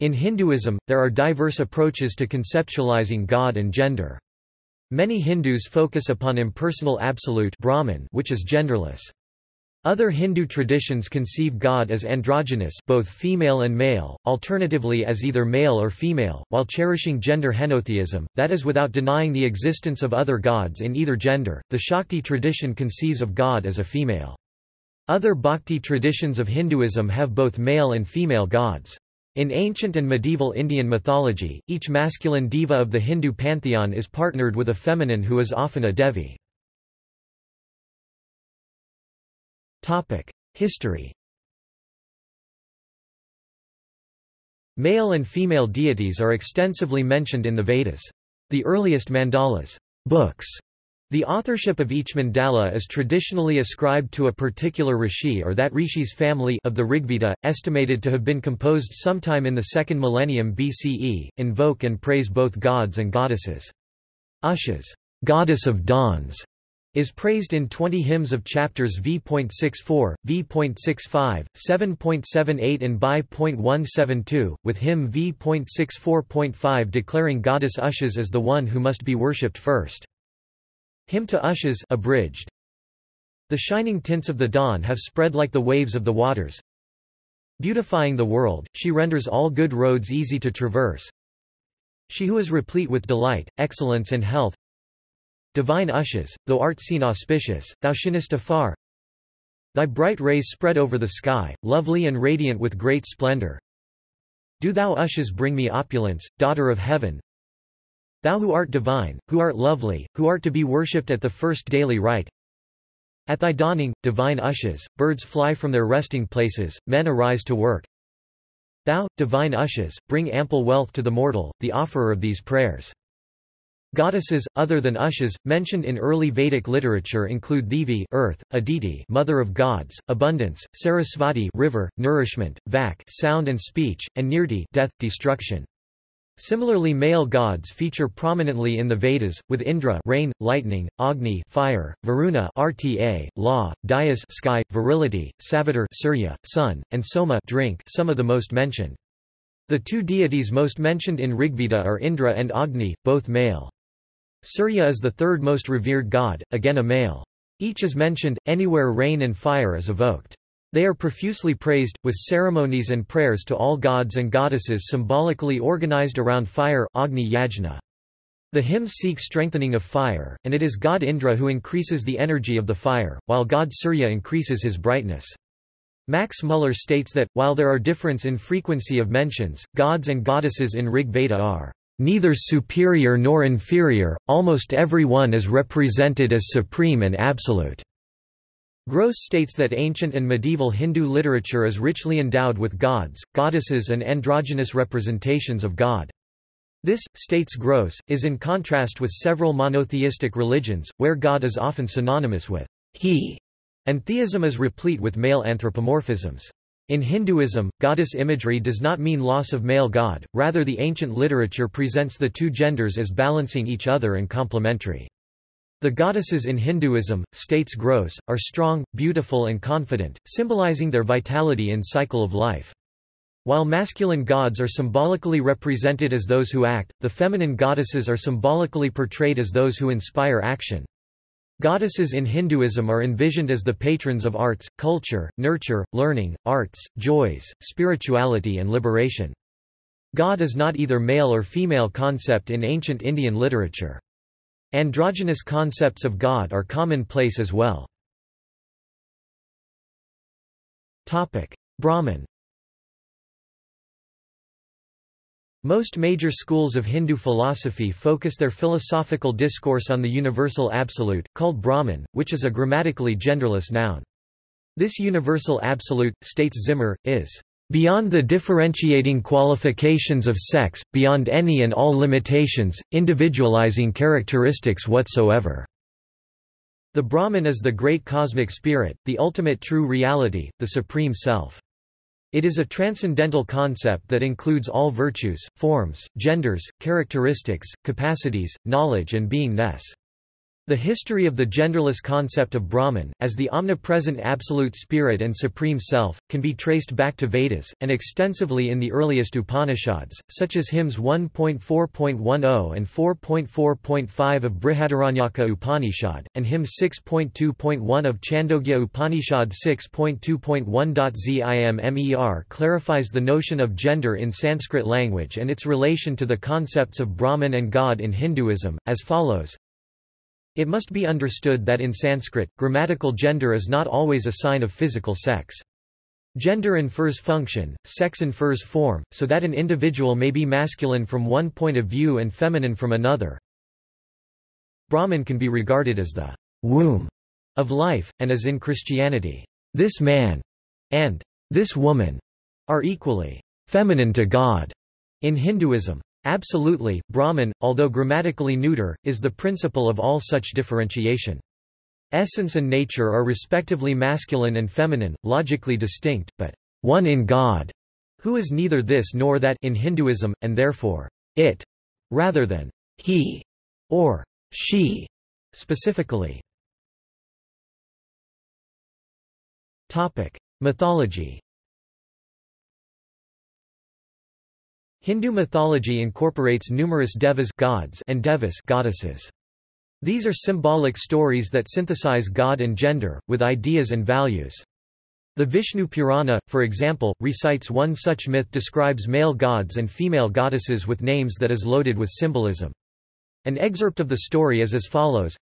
In Hinduism, there are diverse approaches to conceptualizing God and gender. Many Hindus focus upon impersonal absolute Brahman which is genderless. Other Hindu traditions conceive God as androgynous both female and male, alternatively as either male or female, while cherishing gender henotheism, that is without denying the existence of other gods in either gender. The Shakti tradition conceives of God as a female. Other bhakti traditions of Hinduism have both male and female gods. In ancient and medieval Indian mythology, each masculine deva of the Hindu pantheon is partnered with a feminine who is often a devi. History Male and female deities are extensively mentioned in the Vedas. The earliest mandalas books the authorship of each mandala is traditionally ascribed to a particular rishi or that rishi's family of the Rigveda, estimated to have been composed sometime in the second millennium BCE, invoke and praise both gods and goddesses. Ushas goddess of dawns is praised in 20 hymns of chapters v.64, v.65, 7.78 and by.172, with hymn v.64.5 declaring goddess Ushas as the one who must be worshipped first. Hymn to Ushas abridged. The shining tints of the dawn have spread like the waves of the waters. Beautifying the world, she renders all good roads easy to traverse. She who is replete with delight, excellence and health. Divine Ushas, thou art seen auspicious, thou shinest afar. Thy bright rays spread over the sky, lovely and radiant with great splendor. Do thou Ushas bring me opulence, daughter of heaven, Thou who art divine, who art lovely, who art to be worshipped at the first daily rite. At thy dawning, divine Ushas, birds fly from their resting places, men arise to work. Thou, divine Ushas, bring ample wealth to the mortal, the offerer of these prayers. Goddesses, other than Ushas, mentioned in early Vedic literature include Devi earth, Aditi mother of gods, abundance, Sarasvati river, nourishment, Vak sound and speech, and Nirti death, destruction. Similarly male gods feature prominently in the Vedas, with Indra rain, lightning, Agni fire, Varuna RTA, law, Dyaus sky, virility, Savitar Surya, sun, and Soma drink some of the most mentioned. The two deities most mentioned in Rigveda are Indra and Agni, both male. Surya is the third most revered god, again a male. Each is mentioned, anywhere rain and fire is evoked. They are profusely praised, with ceremonies and prayers to all gods and goddesses symbolically organized around fire Agni Yajna. The hymns seek strengthening of fire, and it is god Indra who increases the energy of the fire, while god Surya increases his brightness. Max Muller states that, while there are difference in frequency of mentions, gods and goddesses in Rig Veda are neither superior nor inferior, almost every one is represented as supreme and absolute. Gross states that ancient and medieval Hindu literature is richly endowed with gods, goddesses and androgynous representations of God. This, states Gross, is in contrast with several monotheistic religions, where God is often synonymous with he, and theism is replete with male anthropomorphisms. In Hinduism, goddess imagery does not mean loss of male god, rather the ancient literature presents the two genders as balancing each other and complementary. The goddesses in Hinduism, states Gross, are strong, beautiful and confident, symbolizing their vitality in cycle of life. While masculine gods are symbolically represented as those who act, the feminine goddesses are symbolically portrayed as those who inspire action. Goddesses in Hinduism are envisioned as the patrons of arts, culture, nurture, learning, arts, joys, spirituality and liberation. God is not either male or female concept in ancient Indian literature. Androgynous concepts of God are commonplace as well. Brahman Most major schools of Hindu philosophy focus their philosophical discourse on the universal absolute, called Brahman, which is a grammatically genderless noun. This universal absolute, states Zimmer, is Beyond the differentiating qualifications of sex, beyond any and all limitations, individualizing characteristics whatsoever." The Brahman is the great cosmic spirit, the ultimate true reality, the supreme self. It is a transcendental concept that includes all virtues, forms, genders, characteristics, capacities, knowledge and beingness. The history of the genderless concept of Brahman, as the omnipresent absolute spirit and supreme self, can be traced back to Vedas, and extensively in the earliest Upanishads, such as hymns 1.4.10 and 4.4.5 of Brihadaranyaka Upanishad, and hymn 6.2.1 of Chandogya Upanishad 6.2.1. Zimmer clarifies the notion of gender in Sanskrit language and its relation to the concepts of Brahman and God in Hinduism, as follows it must be understood that in Sanskrit, grammatical gender is not always a sign of physical sex. Gender infers function, sex infers form, so that an individual may be masculine from one point of view and feminine from another. Brahman can be regarded as the womb of life, and as in Christianity, this man and this woman are equally feminine to God. In Hinduism, Absolutely, Brahman, although grammatically neuter, is the principle of all such differentiation. Essence and nature are respectively masculine and feminine, logically distinct, but one in God, who is neither this nor that in Hinduism, and therefore, it, rather than he or she, specifically. Topic. Mythology Hindu mythology incorporates numerous devas gods and devis goddesses. These are symbolic stories that synthesize God and gender, with ideas and values. The Vishnu Purana, for example, recites one such myth describes male gods and female goddesses with names that is loaded with symbolism. An excerpt of the story is as follows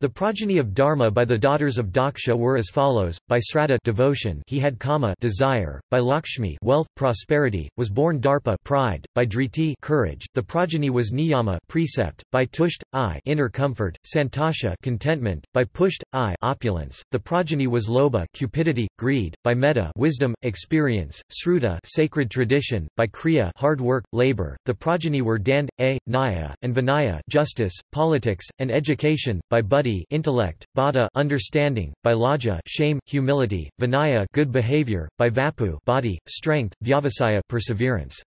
the progeny of Dharma by the daughters of Daksha were as follows: by Sraddha devotion, he had kama desire; by Lakshmi wealth, prosperity, was born Darpa pride; by Driti courage, the progeny was Niyama precept; by Tusht I inner comfort, Santosha contentment; by Pusht I opulence, the progeny was Lobha cupidity, greed; by Medha wisdom, experience; Sruta sacred tradition; by Kriya hard work, labor, the progeny were Dand, A, Nyaya, and Vinaya justice, politics, and education; by Buddhi intellect, bodha understanding, by lajja shame, humility, vinaya good behavior, by vapu body, strength, vyavasaya perseverance.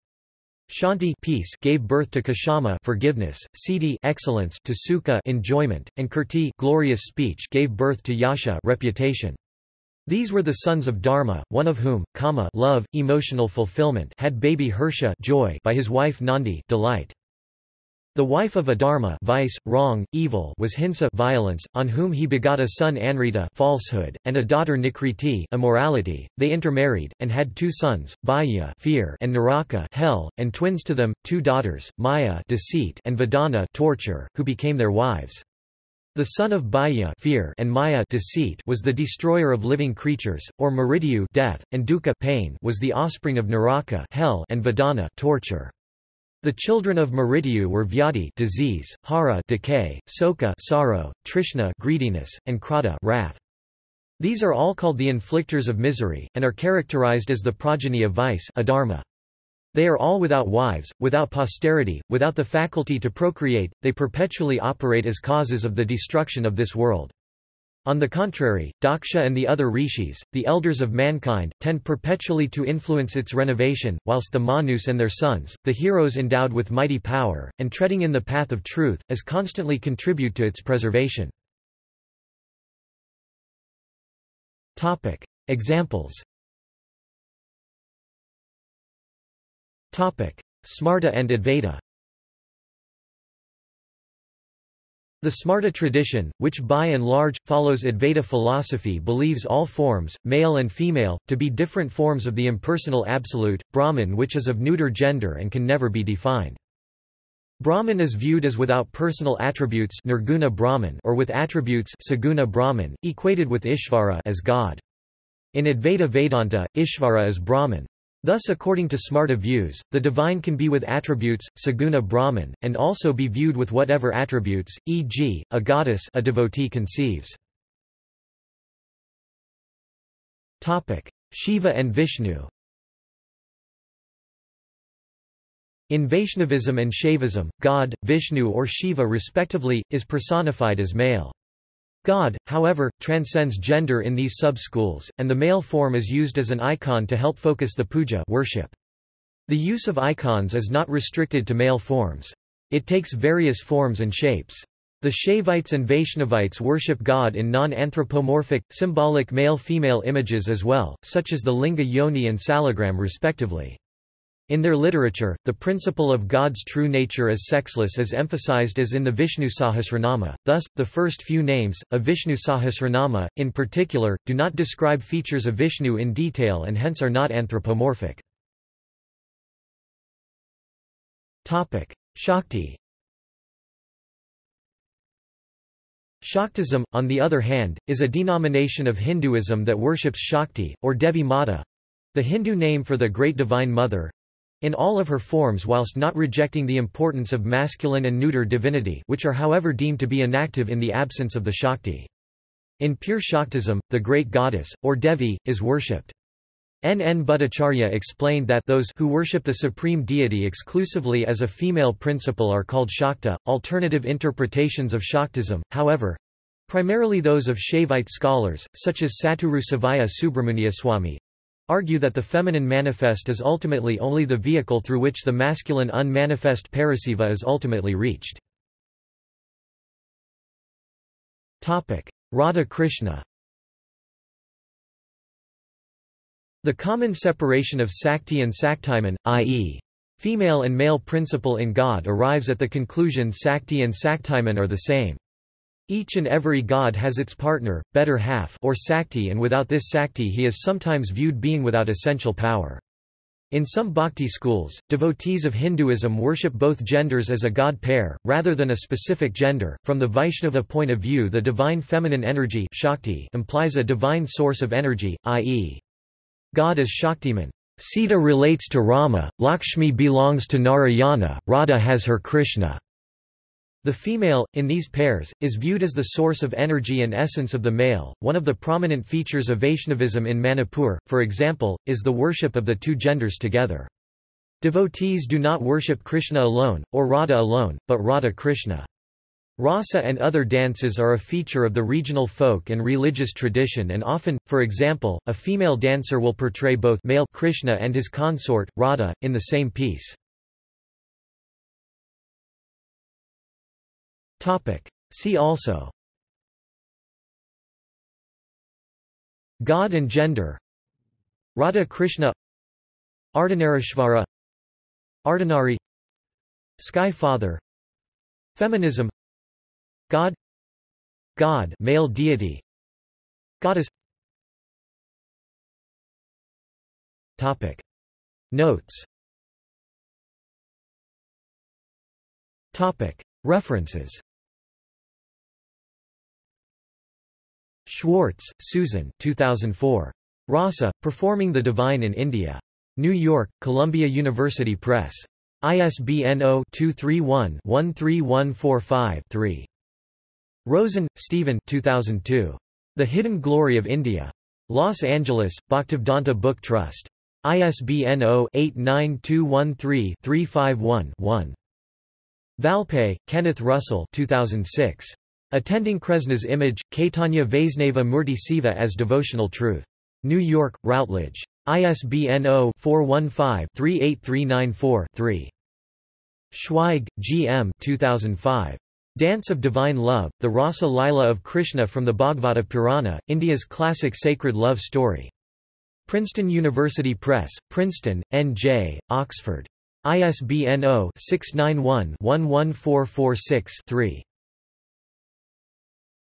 Shanti peace gave birth to Kshama forgiveness, Siddhi excellence to Sukha enjoyment, and Kirti glorious speech gave birth to Yasha reputation. These were the sons of Dharma, one of whom, Kama love, emotional fulfillment had baby Harsha joy by his wife Nandi delight. The wife of Adharma vice, wrong, evil was Hinsa violence, on whom he begot a son Anrita falsehood, and a daughter Nikriti immorality. They intermarried, and had two sons, Bhaya fear and Naraka hell, and twins to them, two daughters, Maya deceit and Vedana torture, who became their wives. The son of Bhaya fear and Maya deceit was the destroyer of living creatures, or Mrityu death, and Dukkha pain was the offspring of Naraka hell and Vedana torture. The children of Mrityu were Vyadi disease, Hara decay, Soka sorrow, Trishna greediness, and Krodha wrath. These are all called the inflictors of misery, and are characterized as the progeny of vice adharma. They are all without wives, without posterity, without the faculty to procreate, they perpetually operate as causes of the destruction of this world. On the contrary, Daksha and the other rishis, the elders of mankind, tend perpetually to influence its renovation, whilst the Manus and their sons, the heroes endowed with mighty power, and treading in the path of truth, as constantly contribute to its preservation. Examples. Smarta and Advaita The Smarta tradition, which by and large, follows Advaita philosophy believes all forms, male and female, to be different forms of the impersonal absolute, Brahman which is of neuter gender and can never be defined. Brahman is viewed as without personal attributes nirguna Brahman or with attributes saguna Brahman, equated with Ishvara as God. In Advaita Vedanta, Ishvara is Brahman. Thus according to Smarta views, the divine can be with attributes, saguna Brahman, and also be viewed with whatever attributes, e.g., a goddess a devotee conceives. Shiva and Vishnu In Vaishnavism and Shaivism, God, Vishnu or Shiva respectively, is personified as male. God, however, transcends gender in these sub-schools, and the male form is used as an icon to help focus the puja worship. The use of icons is not restricted to male forms. It takes various forms and shapes. The Shaivites and Vaishnavites worship God in non-anthropomorphic, symbolic male-female images as well, such as the linga yoni and salagram respectively. In their literature, the principle of God's true nature as sexless is emphasized as in the Vishnu Sahasranama, thus, the first few names, of Vishnu Sahasranama, in particular, do not describe features of Vishnu in detail and hence are not anthropomorphic. Shakti Shaktism, on the other hand, is a denomination of Hinduism that worships Shakti, or Devi Mata—the Hindu name for the Great Divine Mother, in all of her forms whilst not rejecting the importance of masculine and neuter divinity which are however deemed to be inactive in the absence of the Shakti. In pure Shaktism, the great goddess, or Devi, is worshipped. N. N. Bhattacharya explained that those who worship the supreme deity exclusively as a female principle are called Shakta. Alternative interpretations of Shaktism, however, primarily those of Shaivite scholars, such as Satguru Sivaya Subramuniyaswami, argue that the feminine manifest is ultimately only the vehicle through which the masculine unmanifest parasiva is ultimately reached. Radha Krishna The common separation of Sakti and Saktiman, i.e. female and male principle in God arrives at the conclusion Sakti and Saktiman are the same. Each and every god has its partner, better half or sakti and without this sakti he is sometimes viewed being without essential power. In some bhakti schools, devotees of Hinduism worship both genders as a god pair, rather than a specific gender. From the Vaishnava point of view, the divine feminine energy Shakti implies a divine source of energy, i.e., God as Shaktiman. Sita relates to Rama, Lakshmi belongs to Narayana, Radha has her Krishna. The female, in these pairs, is viewed as the source of energy and essence of the male. One of the prominent features of Vaishnavism in Manipur, for example, is the worship of the two genders together. Devotees do not worship Krishna alone, or Radha alone, but Radha Krishna. Rasa and other dances are a feature of the regional folk and religious tradition and often, for example, a female dancer will portray both male Krishna and his consort, Radha, in the same piece. See also. God and gender. Radha Krishna. Ardhanarishvara. Ardhanari. Sky Father. Feminism. God. God male deity. Goddess. Topic. Notes. Topic. References Schwartz, Susan 2004. Rasa, Performing the Divine in India. New York, Columbia University Press. ISBN 0-231-13145-3. Rosen, Stephen 2002. The Hidden Glory of India. Los Angeles, Bhaktivedanta Book Trust. ISBN 0-89213-351-1. Valpey, Kenneth Russell 2006. Attending Kresna's image, Caitanya Vaisnava Murti Seva as Devotional Truth. New York, Routledge. ISBN 0-415-38394-3. Schweig, G. M. 2005. Dance of Divine Love, the Rasa Lila of Krishna from the Bhagavata Purana, India's classic sacred love story. Princeton University Press, Princeton, N.J., Oxford. ISBN 0-691-11446-3.